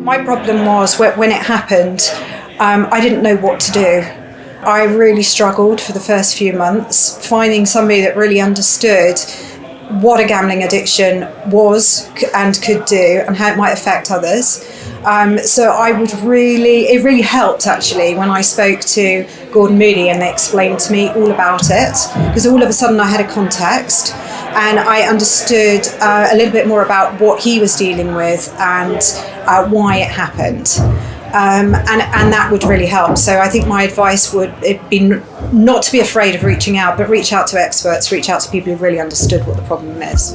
My problem was when it happened, um, I didn't know what to do. I really struggled for the first few months finding somebody that really understood what a gambling addiction was and could do and how it might affect others. Um, so I would really, it really helped actually when I spoke to Gordon Moody and they explained to me all about it because all of a sudden I had a context and I understood uh, a little bit more about what he was dealing with and uh, why it happened. Um, and, and that would really help. So I think my advice would be not to be afraid of reaching out, but reach out to experts, reach out to people who really understood what the problem is.